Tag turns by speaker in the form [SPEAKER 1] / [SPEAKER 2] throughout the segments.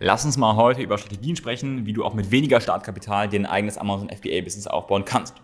[SPEAKER 1] Lass uns mal heute über Strategien sprechen, wie du auch mit weniger Startkapital dir ein eigenes Amazon FBA-Business aufbauen kannst.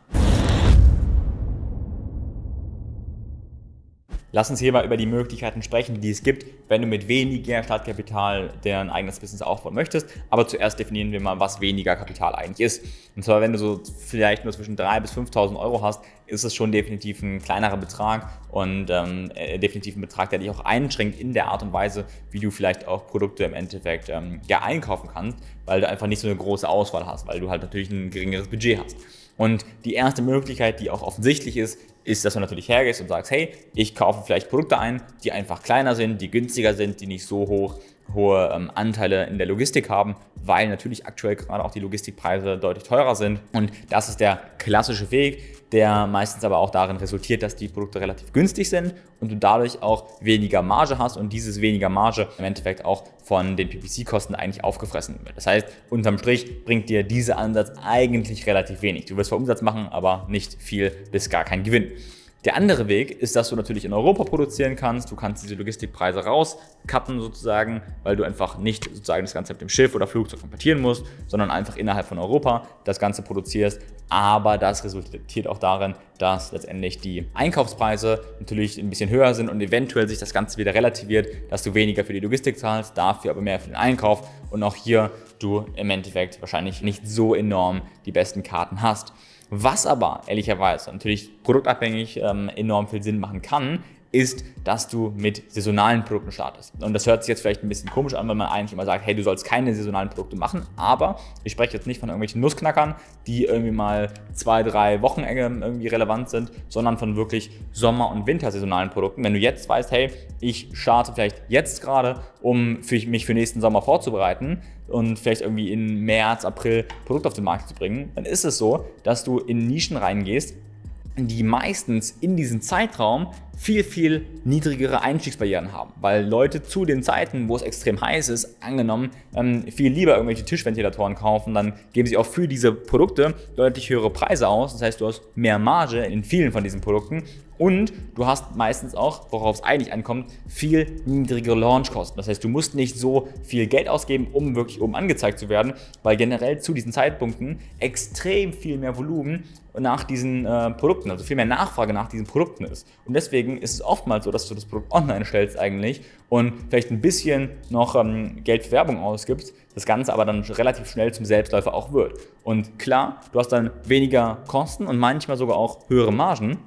[SPEAKER 1] Lass uns hier mal über die Möglichkeiten sprechen, die es gibt, wenn du mit weniger Startkapital dein eigenes Business aufbauen möchtest. Aber zuerst definieren wir mal, was weniger Kapital eigentlich ist. Und zwar, wenn du so vielleicht nur zwischen 3.000 bis 5.000 Euro hast, ist es schon definitiv ein kleinerer Betrag und ähm, äh, definitiv ein Betrag, der dich auch einschränkt in der Art und Weise, wie du vielleicht auch Produkte im Endeffekt ähm, ja, einkaufen kannst, weil du einfach nicht so eine große Auswahl hast, weil du halt natürlich ein geringeres Budget hast. Und die erste Möglichkeit, die auch offensichtlich ist, ist, dass du natürlich hergehst und sagst, hey, ich kaufe vielleicht Produkte ein, die einfach kleiner sind, die günstiger sind, die nicht so hoch hohe ähm, Anteile in der Logistik haben, weil natürlich aktuell gerade auch die Logistikpreise deutlich teurer sind. Und das ist der klassische Weg, der meistens aber auch darin resultiert, dass die Produkte relativ günstig sind und du dadurch auch weniger Marge hast und dieses weniger Marge im Endeffekt auch von den PPC-Kosten eigentlich aufgefressen wird. Das heißt, unterm Strich bringt dir dieser Ansatz eigentlich relativ wenig. Du wirst zwar Umsatz machen, aber nicht viel bis gar kein Gewinn. Der andere Weg ist, dass du natürlich in Europa produzieren kannst. Du kannst diese Logistikpreise rauscutten sozusagen, weil du einfach nicht sozusagen das Ganze mit dem Schiff oder Flugzeug konvertieren musst, sondern einfach innerhalb von Europa das Ganze produzierst. Aber das resultiert auch darin, dass letztendlich die Einkaufspreise natürlich ein bisschen höher sind und eventuell sich das Ganze wieder relativiert, dass du weniger für die Logistik zahlst, dafür aber mehr für den Einkauf und auch hier du im Endeffekt wahrscheinlich nicht so enorm die besten Karten hast. Was aber ehrlicherweise natürlich produktabhängig ähm, enorm viel Sinn machen kann, ist, dass du mit saisonalen Produkten startest. Und das hört sich jetzt vielleicht ein bisschen komisch an, wenn man eigentlich immer sagt, hey, du sollst keine saisonalen Produkte machen, aber ich spreche jetzt nicht von irgendwelchen Nussknackern, die irgendwie mal zwei, drei Wochen irgendwie relevant sind, sondern von wirklich Sommer- und Wintersaisonalen Produkten. Wenn du jetzt weißt, hey, ich starte vielleicht jetzt gerade, um für mich für nächsten Sommer vorzubereiten und vielleicht irgendwie in März, April Produkt auf den Markt zu bringen, dann ist es so, dass du in Nischen reingehst, die meistens in diesem Zeitraum viel, viel niedrigere Einstiegsbarrieren haben, weil Leute zu den Zeiten, wo es extrem heiß ist, angenommen, ähm, viel lieber irgendwelche Tischventilatoren kaufen, dann geben sie auch für diese Produkte deutlich höhere Preise aus. Das heißt, du hast mehr Marge in vielen von diesen Produkten und du hast meistens auch, worauf es eigentlich ankommt, viel niedrigere Launchkosten. Das heißt, du musst nicht so viel Geld ausgeben, um wirklich oben angezeigt zu werden, weil generell zu diesen Zeitpunkten extrem viel mehr Volumen nach diesen äh, Produkten, also viel mehr Nachfrage nach diesen Produkten ist. Und deswegen ist es oftmals so, dass du das Produkt online stellst eigentlich und vielleicht ein bisschen noch ähm, Geld für Werbung ausgibst, das Ganze aber dann relativ schnell zum Selbstläufer auch wird. Und klar, du hast dann weniger Kosten und manchmal sogar auch höhere Margen,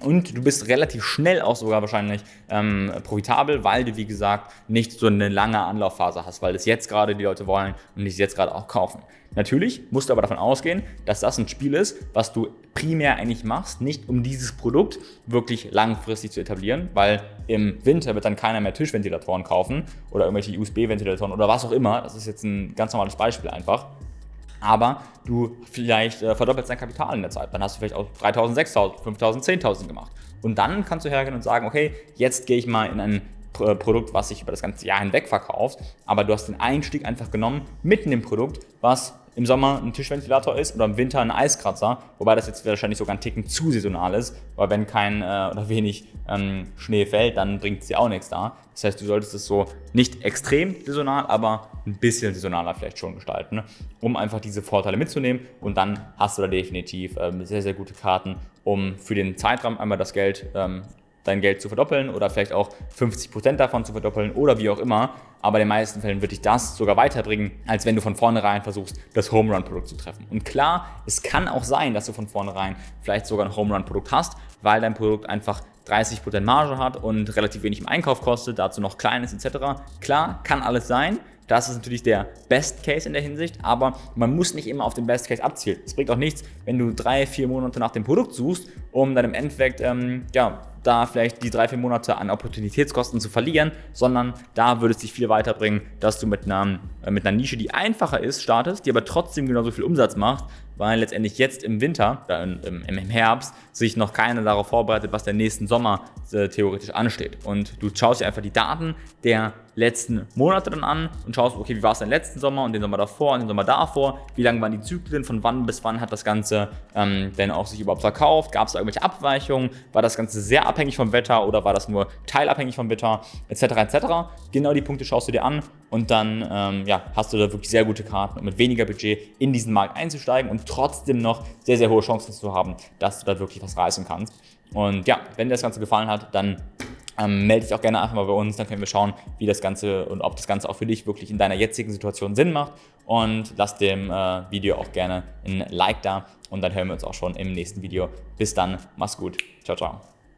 [SPEAKER 1] und du bist relativ schnell auch sogar wahrscheinlich ähm, profitabel, weil du, wie gesagt, nicht so eine lange Anlaufphase hast, weil das jetzt gerade die Leute wollen und es jetzt gerade auch kaufen. Natürlich musst du aber davon ausgehen, dass das ein Spiel ist, was du primär eigentlich machst, nicht um dieses Produkt wirklich langfristig zu etablieren, weil im Winter wird dann keiner mehr Tischventilatoren kaufen oder irgendwelche USB-Ventilatoren oder was auch immer. Das ist jetzt ein ganz normales Beispiel einfach aber du vielleicht äh, verdoppelst dein Kapital in der Zeit. Dann hast du vielleicht auch 3.000, 6.000, 5.000, 10.000 gemacht. Und dann kannst du hergehen und sagen, okay, jetzt gehe ich mal in ein äh, Produkt, was sich über das ganze Jahr hinweg verkauft, aber du hast den Einstieg einfach genommen mitten im Produkt, was im Sommer ein Tischventilator ist oder im Winter ein Eiskratzer, wobei das jetzt wahrscheinlich sogar ein Ticken zu saisonal ist, weil wenn kein äh, oder wenig ähm, Schnee fällt, dann bringt es dir auch nichts da. Das heißt, du solltest es so nicht extrem saisonal, aber ein bisschen saisonaler vielleicht schon gestalten, um einfach diese Vorteile mitzunehmen und dann hast du da definitiv ähm, sehr, sehr gute Karten, um für den Zeitraum einmal das Geld ähm, dein Geld zu verdoppeln oder vielleicht auch 50% davon zu verdoppeln oder wie auch immer. Aber in den meisten Fällen wird dich das sogar weiterbringen, als wenn du von vornherein versuchst, das Home Run Produkt zu treffen. Und klar, es kann auch sein, dass du von vornherein vielleicht sogar ein Home Run Produkt hast, weil dein Produkt einfach 30% Marge hat und relativ wenig im Einkauf kostet, dazu noch klein ist etc. Klar, kann alles sein. Das ist natürlich der Best Case in der Hinsicht, aber man muss nicht immer auf den Best Case abzielen. Es bringt auch nichts, wenn du drei, vier Monate nach dem Produkt suchst, um dann im Endeffekt ähm, ja, da vielleicht die drei, vier Monate an Opportunitätskosten zu verlieren, sondern da würde es dich viel weiterbringen, dass du mit einer, äh, mit einer Nische, die einfacher ist, startest, die aber trotzdem genauso viel Umsatz macht, weil letztendlich jetzt im Winter, äh, im, im, Herbst, sich noch keiner darauf vorbereitet, was der nächsten Sommer äh, theoretisch ansteht. Und du schaust dir einfach die Daten der letzten Monate dann an und schaust, okay, wie war es denn letzten Sommer und den Sommer davor und den Sommer davor, wie lang waren die Zyklen, von wann bis wann hat das Ganze ähm, denn auch sich überhaupt verkauft, gab es da irgendwelche Abweichungen, war das Ganze sehr abhängig vom Wetter oder war das nur teilabhängig vom Wetter, etc. etc. Genau die Punkte schaust du dir an und dann ähm, ja, hast du da wirklich sehr gute Karten, um mit weniger Budget in diesen Markt einzusteigen und trotzdem noch sehr, sehr hohe Chancen zu haben, dass du da wirklich was reißen kannst. Und ja, wenn dir das Ganze gefallen hat, dann ähm, melde dich auch gerne einfach mal bei uns, dann können wir schauen, wie das Ganze und ob das Ganze auch für dich wirklich in deiner jetzigen Situation Sinn macht. Und lass dem äh, Video auch gerne ein Like da und dann hören wir uns auch schon im nächsten Video. Bis dann, mach's gut. Ciao, ciao.